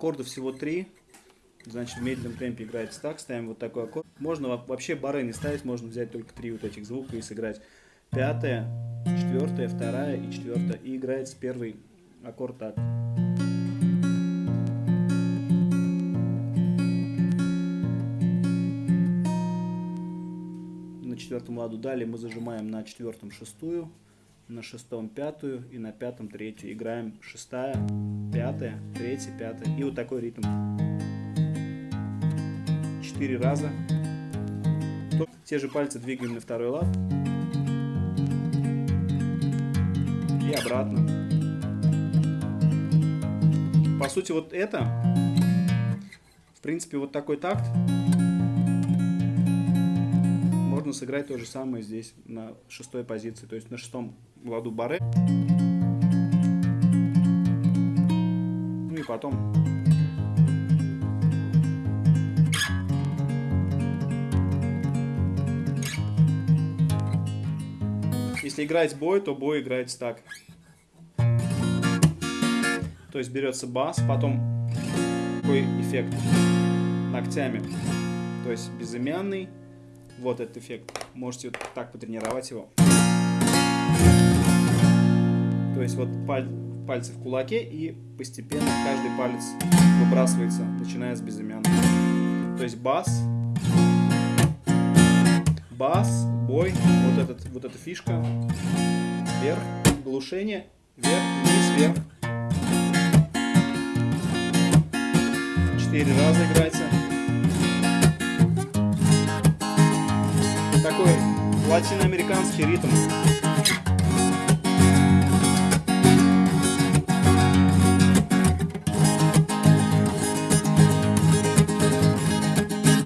Аккордов всего три. Значит, в медленном темпе играется так. Ставим вот такой аккорд. Можно вообще бары не ставить, можно взять только три вот этих звука и сыграть. Пятая, четвертая, вторая и четвертая. И играется первый аккорд так. На четвертом ладу далее мы зажимаем на четвертом шестую на шестом пятую и на пятом третью. Играем шестая, пятая, третья, пятая. И вот такой ритм. Четыре раза. Те же пальцы двигаем на второй лад. И обратно. По сути, вот это, в принципе, вот такой такт можно сыграть то же самое здесь на шестой позиции, то есть на шестом ладу баре. Ну и потом Если играть бой, то бой играется так. То есть берется бас, потом такой эффект ногтями. То есть безымянный. Вот этот эффект. Можете вот так потренировать его. Есть вот паль, пальцы в кулаке и постепенно каждый палец выбрасывается, начиная с безымянного. То есть бас, бас, бой, вот, этот, вот эта фишка, вверх, глушение, вверх, вниз, вверх. Четыре раза играется. Такой латиноамериканский ритм.